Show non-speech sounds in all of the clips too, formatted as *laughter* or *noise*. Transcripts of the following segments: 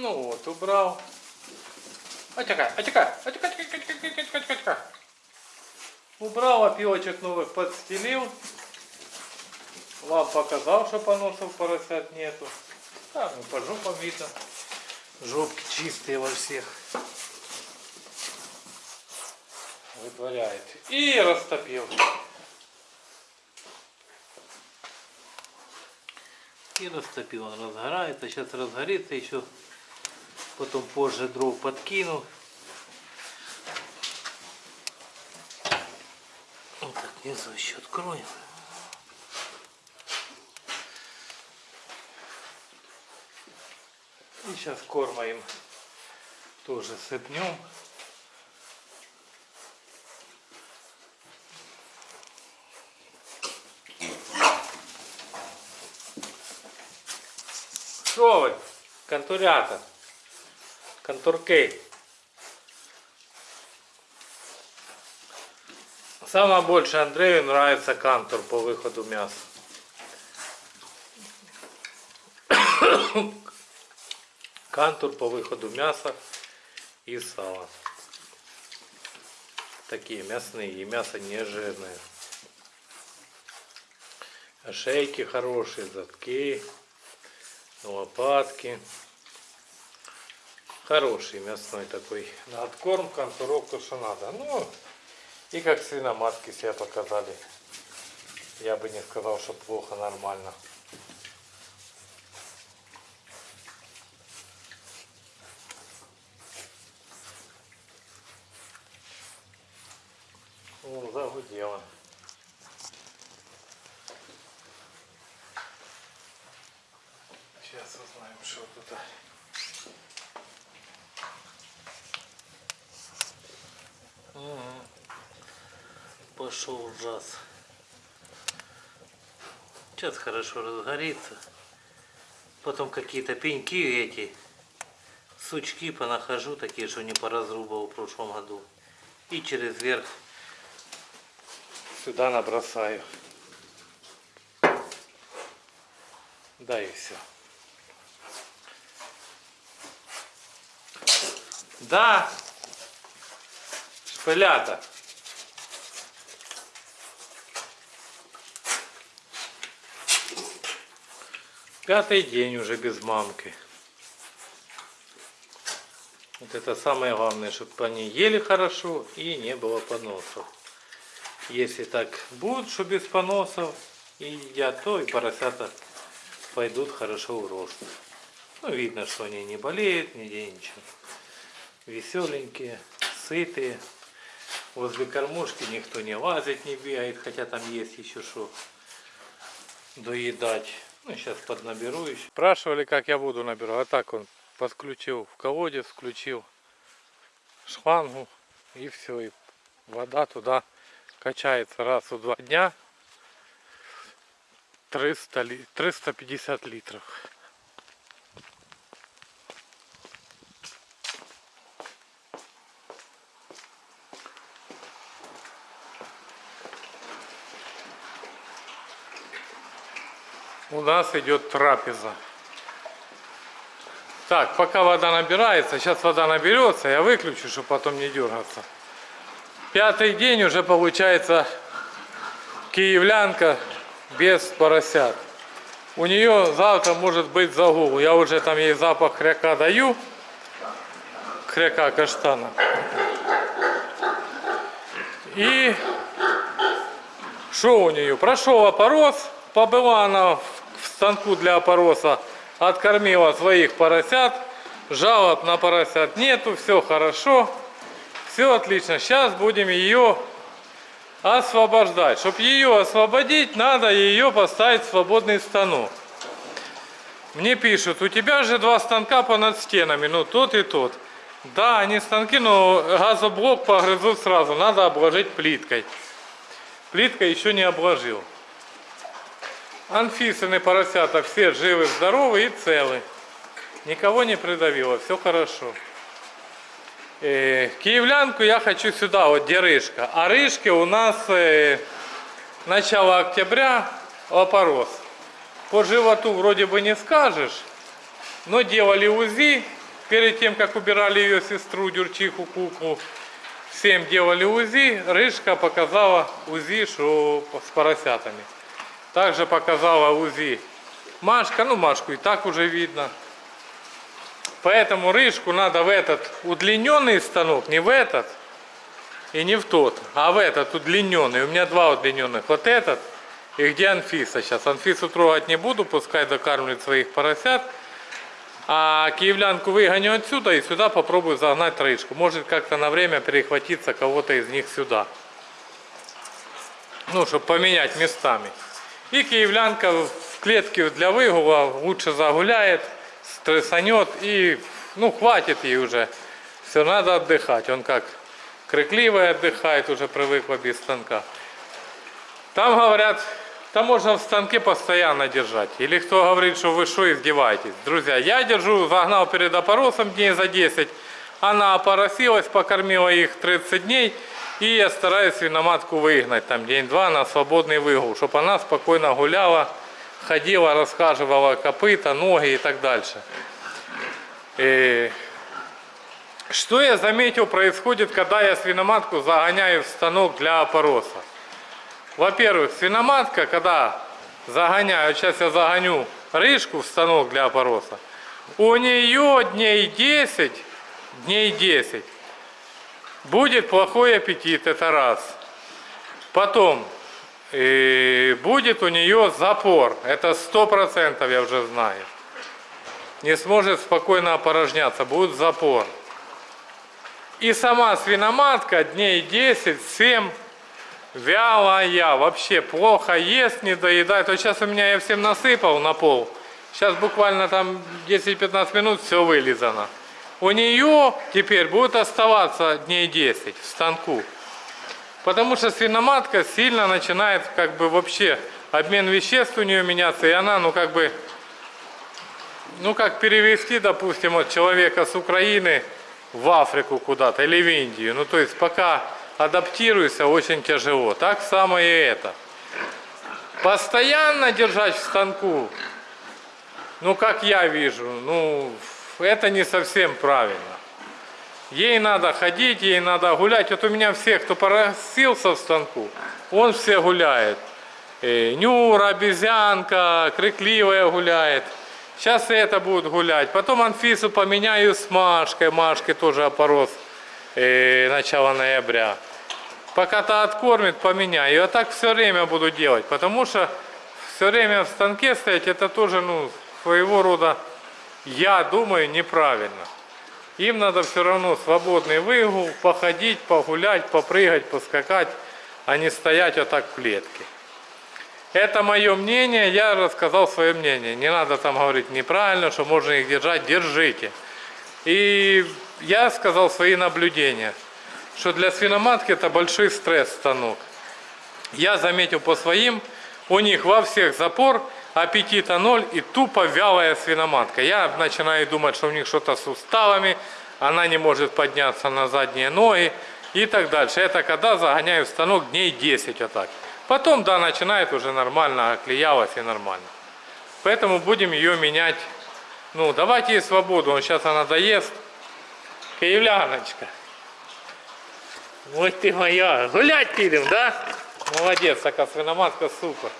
Ну вот, убрал. Отекай, отекай, отекай, отекай, отекай, отекай, отекай. Убрал, опилочек новых подстелил. Вам показал, что поносов поросят нету. Да, ну по жопам видно. Жопки чистые во всех. Вытворяет. И растопил. И растопил. Он разгорается. Сейчас разгорится еще. Потом позже дров подкину. Вот так внизу еще откроем. И сейчас корма им тоже сыпнем. Що ви? Контурята. Контурки. Самое больше Андрею нравится кантур по выходу мяса. Кантур по выходу мяса и сала. Такие мясные и мясо не жирное. Шейки хорошие, задки, лопатки. Хороший мясной такой. Откорм, контурок, то что надо. Ну, и как свиноматки себя показали. Я бы не сказал, что плохо, нормально. О, загудело. Сейчас узнаем, что тут. Ага. Пошел жаз. Сейчас хорошо разгорится. Потом какие-то пеньки эти, сучки понахожу, такие, что не поразрубал в прошлом году. И через верх сюда набросаю. Да и все. Да, шпилята. Пятый день уже без мамки. Вот это самое главное, чтобы они ели хорошо и не было поносов. Если так будет, что без поносов и едят, то и поросята пойдут хорошо в рост. Ну, видно, что они не болеют, нигде ничего. Веселенькие, сытые. Возле кормушки никто не лазит, не бегает, хотя там есть еще что доедать. Ну, сейчас поднаберу еще. Спрашивали, как я буду набирать. А так он подключил в колодец, включил шлангу и все. И вода туда качается раз в два дня. 300 ли... 350 литров. У нас идет трапеза. Так, пока вода набирается, сейчас вода наберется, я выключу, чтобы потом не дергаться. Пятый день уже получается киевлянка без поросят. У нее завтра может быть загул. Я уже там ей запах хряка даю. Хряка каштана. И что у нее? Прошел опорос. Побыла она в станку для опороса. Откормила своих поросят. Жалоб на поросят нету. Все хорошо. Все отлично. Сейчас будем ее освобождать. Чтобы ее освободить, надо ее поставить в свободный станок. Мне пишут, у тебя же два станка понад стенами, ну тот и тот. Да, они станки, но газоблок погрызут сразу, надо обложить плиткой. Плиткой еще не обложил. Анфисины поросята все живы, здоровы и целы. Никого не придавило, все хорошо. Э, киевлянку я хочу сюда, вот где рыжка. А рыжки у нас э, начало октября опорос. По животу вроде бы не скажешь, но делали УЗИ, перед тем, как убирали ее сестру, дюрчиху, куклу, всем делали УЗИ, Рыжка показала УЗИ, что с поросятами. Также показала УЗИ Машка, ну Машку и так уже видно. Поэтому рыжку надо в этот удлиненный станок, не в этот и не в тот, а в этот удлиненный. У меня два удлиненных. Вот этот и где Анфиса сейчас. Анфису трогать не буду, пускай докармливает своих поросят. А киевлянку выгоню отсюда и сюда попробую загнать рыжку. Может как-то на время перехватиться кого-то из них сюда. Ну, чтобы поменять местами. И киевлянка в клетке для выгула лучше загуляет, стрессанет и, ну, хватит ей уже. Все, надо отдыхать. Он как крикливый отдыхает, уже привыкла без станка. Там говорят, там можно в станке постоянно держать. Или кто говорит, что вы что издеваетесь. Друзья, я держу, загнал перед опоросом дней за 10. Она опоросилась, покормила их 30 дней. И я стараюсь свиноматку выгнать там день-два на свободный выгул, чтобы она спокойно гуляла, ходила, расхаживала копыта, ноги и так дальше. И что я заметил происходит, когда я свиноматку загоняю в станок для опороса? Во-первых, свиноматка, когда загоняю, сейчас я загоню рыжку в станок для опороса, у нее дней 10, дней 10 Будет плохой аппетит, это раз. Потом и будет у нее запор, это сто процентов я уже знаю. Не сможет спокойно опорожняться, будет запор. И сама свиноматка дней 10-7 вялая, вообще плохо ест, не доедает. Вот сейчас у меня я всем насыпал на пол. Сейчас буквально там 10-15 минут все вылизано у нее теперь будет оставаться дней 10 в станку. Потому что свиноматка сильно начинает как бы вообще обмен веществ у нее меняться, и она, ну как бы, ну как перевести, допустим, от человека с Украины в Африку куда-то или в Индию. Ну то есть пока адаптируешься очень тяжело. Так самое и это. Постоянно держать в станку, ну как я вижу, ну это не совсем правильно. Ей надо ходить, ей надо гулять. Вот у меня все, кто поросился в станку, он все гуляет. И Нюра, обезьянка, крикливая гуляет. Сейчас и это будет гулять. Потом Анфису поменяю с Машкой. Машкой тоже опорос и начало ноября. Пока-то откормит, поменяю. Вот так все время буду делать. Потому что все время в станке стоять, это тоже ну, своего рода я думаю, неправильно. Им надо все равно свободный выгул, походить, погулять, попрыгать, поскакать, а не стоять вот так в клетке. Это мое мнение, я рассказал свое мнение. Не надо там говорить неправильно, что можно их держать, держите. И я сказал свои наблюдения, что для свиноматки это большой стресс станок. Я заметил по своим, у них во всех запор, аппетита ноль и тупо вялая свиноматка. Я начинаю думать, что у них что-то с суставами, она не может подняться на задние ноги и так дальше. Это когда загоняю станок дней 10 вот так. Потом, да, начинает уже нормально, оклеялась и нормально. Поэтому будем ее менять. Ну, давайте ей свободу, он сейчас она доест. Киевляночка. Вот ты моя. Гулять пидем, да? Молодец, такая свиноматка, супер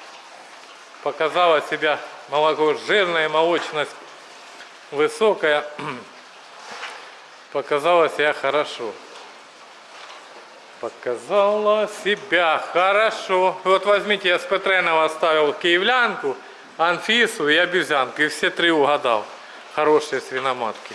показала себя молоко жирная, молочность высокая, *clears throat* показала себя хорошо. Показала себя хорошо. Вот возьмите, я с Петренова оставил киевлянку, Анфису и обезьянку. И все три угадал. Хорошие свиноматки.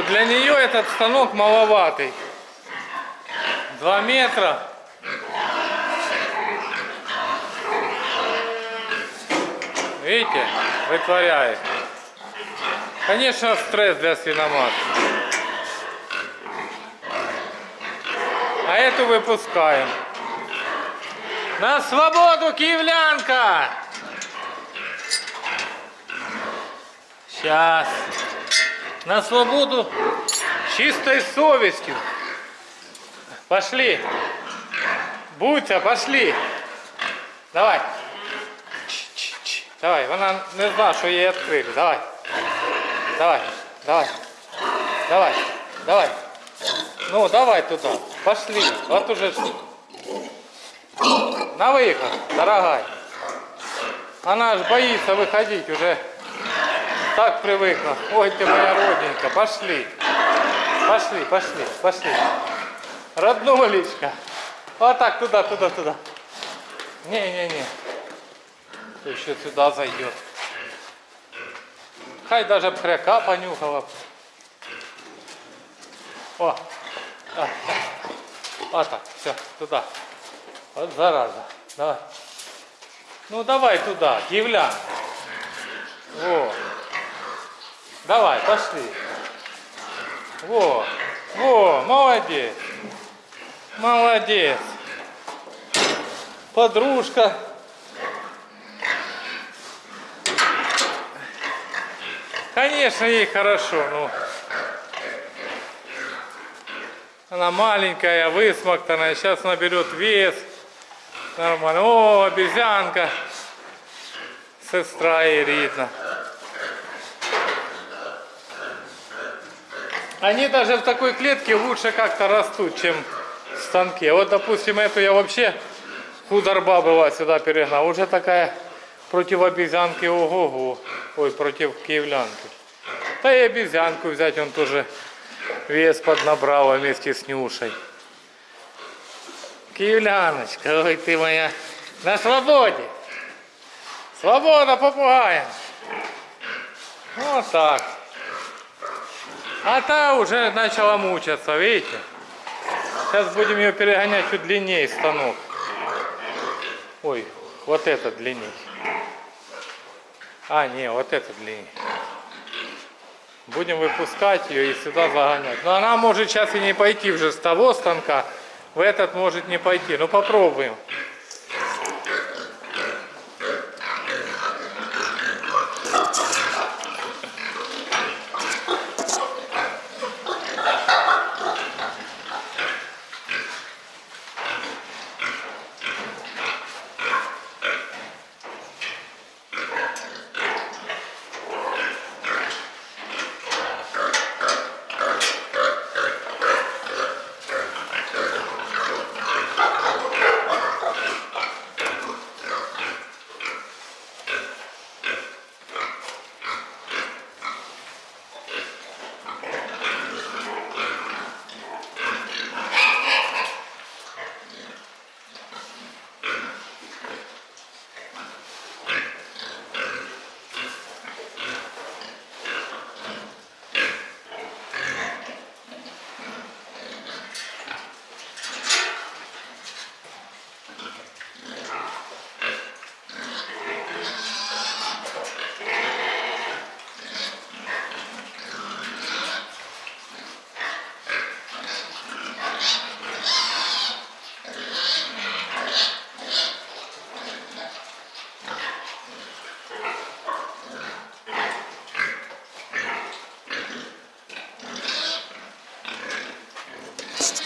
Что для нее этот станок маловатый. Два метра. Видите, вытворяет. Конечно, стресс для свиноматки. А эту выпускаем. На свободу, киевлянка! Сейчас На свободу чистой совестью. Пошли. Будьте, пошли. Давай. Ч-ч-ч. Давай, вона не знала, що її відкрили. Давай. Давай, давай. Давай, давай. Ну, давай туда. Пошли. Вот уже. На выход, дорогая. Она ж боится выходить уже. Так привыкла. Ой, ты моя родненькая. Пошли. Пошли, пошли, пошли. Роднулечка. Вот так, туда, туда, туда. Не-не-не. Еще сюда зайдет. Хай даже пряка понюхала. О, а, вот так, все, туда. Вот зараза. Давай. Ну давай туда, киевлян. Во. Давай, пошли. Во. Во, молодец. Молодец. Подружка. Конечно, ей хорошо, ну. Она маленькая, высмоктанная, сейчас наберет вес. Нормально. О, обезьянка. Сестра Ирина. Они даже в такой клетке лучше как-то растут, чем в станке. Вот, допустим, эту я вообще худорба была сюда перегнал. Уже такая против обезьянки ого-го. Ой, против киевлянки. Да и обезьянку взять, он тоже вес поднабрал вместе с Нюшей. Киевляночка, ой ты моя, на свободе. Свобода попугаем. Вот так. А та уже начала мучаться, видите? Сейчас будем ее перегонять чуть длиннее станок. Ой, вот это длиннее. А, не, вот это длиннее. Будем выпускать ее и сюда загонять. Но она может сейчас и не пойти уже с того станка. В этот может не пойти. Ну попробуем.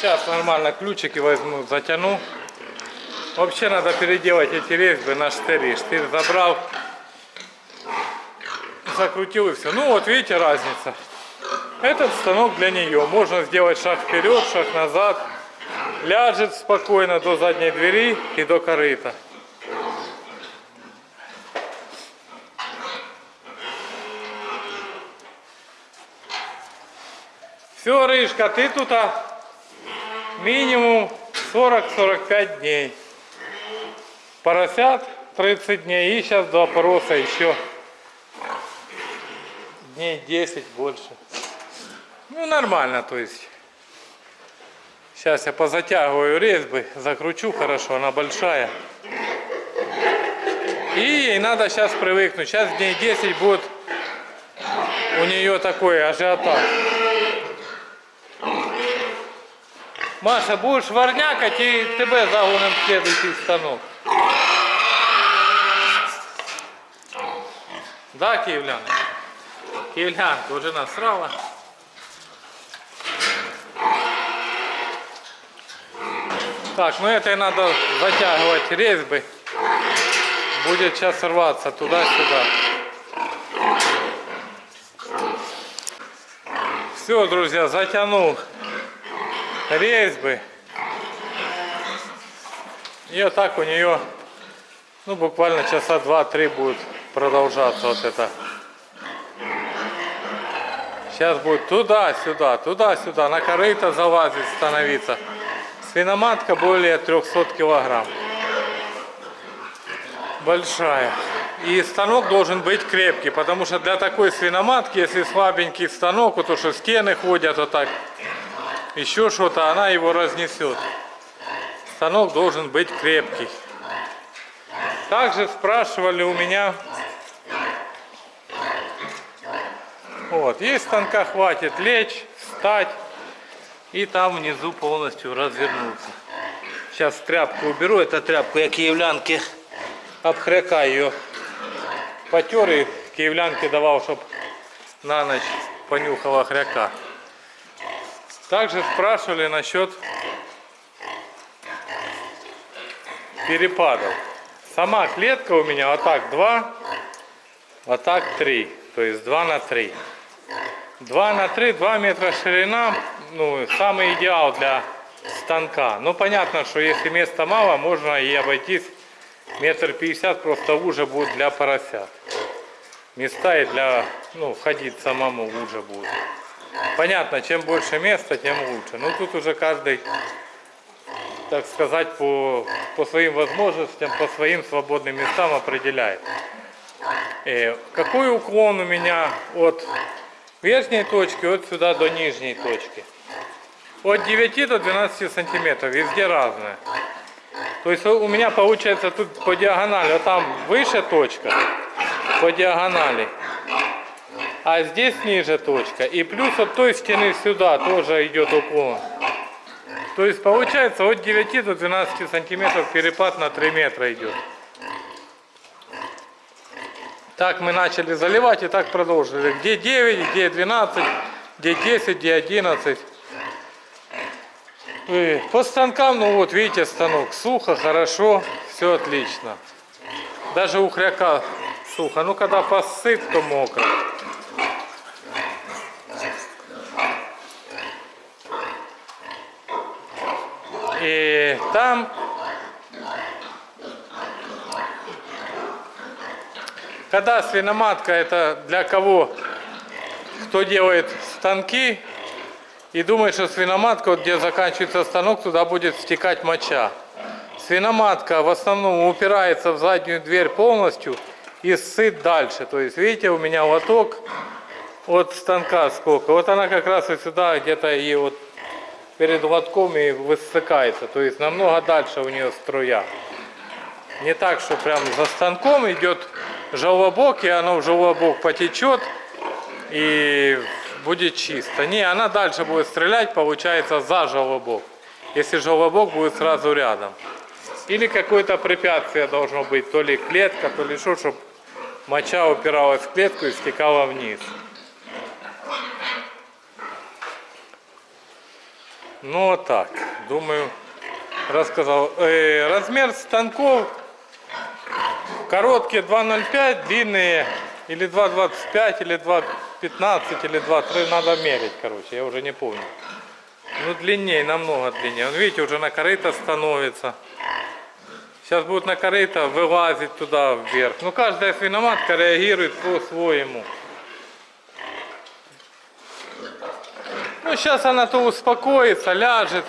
Сейчас нормально ключики возьму, затяну. Вообще надо переделать эти резьбы на штыри. Штырь забрал, закрутил и все. Ну вот видите разница. Этот станок для нее. Можно сделать шаг вперед, шаг назад. Ляжет спокойно до задней двери и до корыта. Все, Рыжка, ты тут а, минимум 40-45 дней. Поросят 30 дней и сейчас до опороса еще дней 10 больше. Ну, нормально, то есть. Сейчас я позатягиваю резьбы, закручу хорошо, она большая. И ей надо сейчас привыкнуть. Сейчас дней 10 будет у нее такой ажиотаж. Маша, будешь варнякать и тебе загоним в следующий станок. Да, киевлян? Киевлянка уже насрала. Так, ну этой надо затягивать резьбы. Будет сейчас рваться туда-сюда. Все, друзья, затянул резьбы. И вот так у нее, ну, буквально часа два-три будет продолжаться вот это. Сейчас будет туда-сюда, туда-сюда, на корыто залазить, становиться. Свиноматка более 300 килограмм. Большая. И станок должен быть крепкий, потому что для такой свиноматки, если слабенький станок, вот то что стены ходят вот так, еще что-то, она его разнесет. Станок должен быть крепкий. Также спрашивали у меня, вот, есть станка хватит лечь, встать и там внизу полностью развернуться. Сейчас тряпку уберу, это тряпку я киевлянке обхряка ее потер и киевлянке давал, чтобы на ночь понюхала хряка. Также спрашивали насчет перепадов. Сама клетка у меня вот так 2, вот так 3. То есть 2 на 3. 2 на 3, 2 метра ширина, ну, самый идеал для станка. Но понятно, что если места мало, можно и обойтись метр пятьдесят, просто уже будет для поросят. Места и для, ну, ходить самому уже будет. Понятно, чем больше места, тем лучше. Но тут уже каждый, так сказать, по, по своим возможностям, по своим свободным местам определяет. И э, какой уклон у меня от верхней точки, от сюда до нижней точки? От 9 до 12 сантиметров, везде разное. То есть у меня получается тут по диагонали, а там выше точка, по диагонали. А здесь ниже точка. И плюс от той стены сюда тоже идет уклон. То есть получается от 9 до 12 сантиметров перепад на 3 метра идет. Так мы начали заливать и так продолжили. Где 9, где 12, где 10, где 11. И по станкам, ну вот видите, станок сухо, хорошо, все отлично. Даже у хряка сухо. Ну когда посыт, то мокро. И там когда свиноматка это для кого, кто делает станки и думает, что свиноматка, вот где заканчивается станок, туда будет стекать моча. Свиноматка в основном упирается в заднюю дверь полностью и сыт дальше. То есть, видите, у меня лоток от станка сколько. Вот она как раз и сюда где-то и вот перед лотком и высыкается. То есть намного дальше у нее струя. Не так, что прям за станком идет желобок, и оно в желобок потечет и будет чисто. Не, она дальше будет стрелять, получается, за желобок. Если желобок будет сразу рядом. Или какое-то препятствие должно быть, то ли клетка, то ли что, чтобы моча упиралась в клетку и стекала вниз. Ну так, думаю, рассказал. Э, размер станков короткие 2.05, длинные или 2.25, или 2.15, или 2.3, надо мерить, короче, я уже не помню. Ну длиннее, намного длиннее. Он, видите, уже на корыто становится. Сейчас будет на корыто вылазить туда вверх. Ну каждая свиноматка реагирует по-своему. Ну, сейчас она то успокоится, ляжет.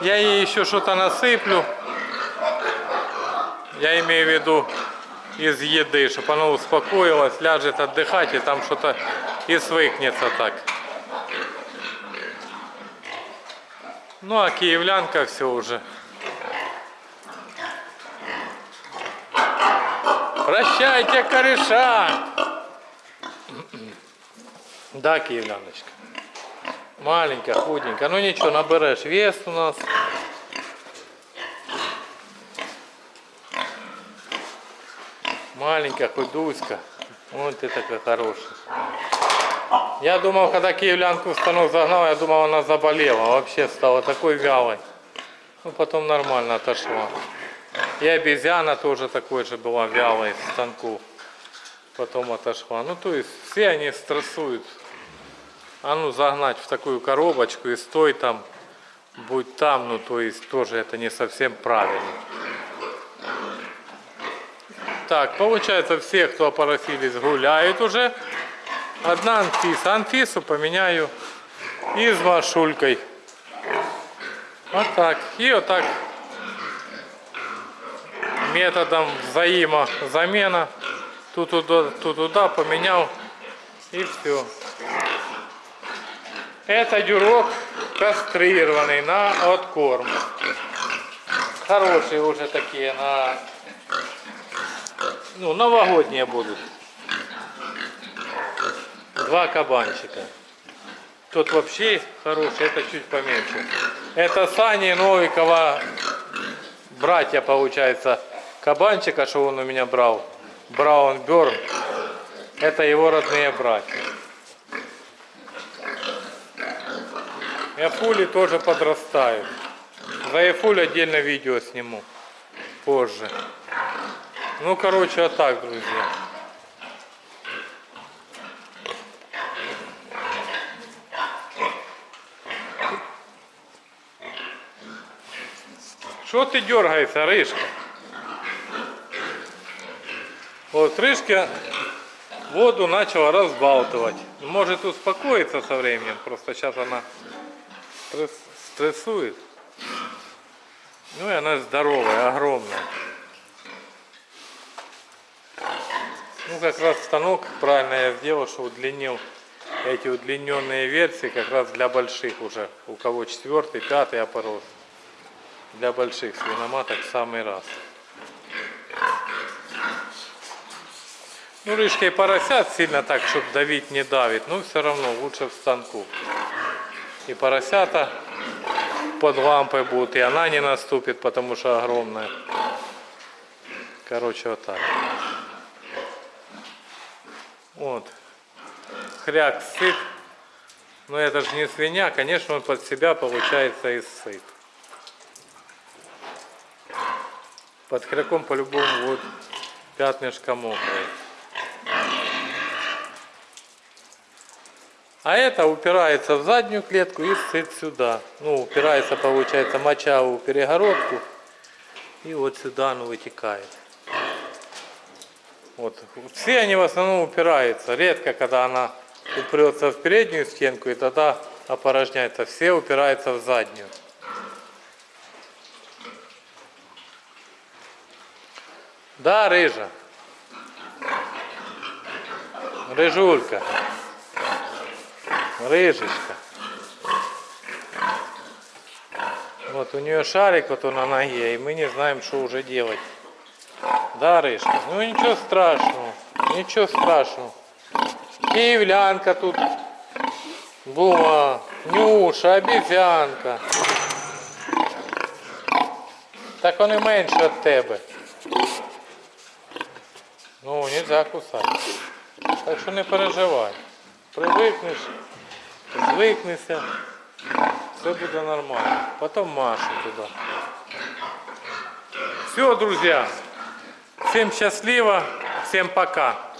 Я ей еще что-то насыплю. Я имею в виду из еды, чтобы она успокоилась, ляжет отдыхать и там что-то и свыкнется так. Ну а киевлянка все уже. Прощайте, кореша! *clears throat* Да, киевляночка. Маленькая, худенькая. Ну ничего, наберешь вес у нас. Маленькая, худуська. Вот ты такая хорошая. Я думал, когда киевлянку в станок загнал, я думал, она заболела. Вообще стала такой вялой. Ну, потом нормально отошла. И обезьяна тоже такой же была вялой в станку. Потом отошла. Ну, то есть, все они стрессуют. А ну, загнать в такую коробочку и стой там, будь там, ну, то есть, тоже это не совсем правильно. Так, получается, все, кто опоросились, гуляют уже. Одна Анфиса. Анфису поменяю и с Машулькой. Вот так. И вот так методом взаимозамена. Тут туда, тут туда поменял и все. Это дюрок кастрированный на откорм. Хорошие уже такие на ну, новогодние будут. Два кабанчика. Тот вообще хороший, это чуть поменьше. Это Сани Новикова, братья, получается, кабанчика, что он у меня брал. Браун Берн. Это его родные братья. Яфули тоже подрастают. За Яфуль отдельно видео сниму позже. Ну, короче, вот так, друзья. Что ты дергаешься, рыжка? Вот рыжка воду начала разбалтывать. Может успокоиться со временем, просто сейчас она стрессует. Ну и она здоровая, огромная. Ну, как раз станок правильно я сделал, что удлинил эти удлиненные версии как раз для больших уже. У кого четвертый, пятый опорос. Для больших свиноматок самый раз. Ну, рыжкой поросят сильно так, чтобы давить не давит, но все равно лучше в станку. И поросята под лампой будут, и она не наступит, потому что огромная. Короче, вот так. Вот. Хряк сыт. Но это же не свинья, конечно, он под себя получается и сыт. Под хряком по-любому вот пятнышко мокрое. А это упирается в заднюю клетку и сыт сюда. Ну, упирается, получается, моча в перегородку. И вот сюда оно вытекает. Вот. Все они в основном упираются. Редко, когда она упрется в переднюю стенку и тогда опорожняется. Все упираются в заднюю. Да, рыжа. Рыжулька. Рыжечка. Вот у нее шарик вот он на ноге, и мы не знаем, что уже делать. Да, Рышка? Ну ничего страшного. Ничего страшного. Киевлянка тут була. Нюша, обезьянка. Так вони менше від тебе. Ну, нельзя кусати. Так що не переживай. Привикнеш, звикнешся, все буде нормально. Потом Машу туда. Все, друзья. Всем счастливо, всем пока.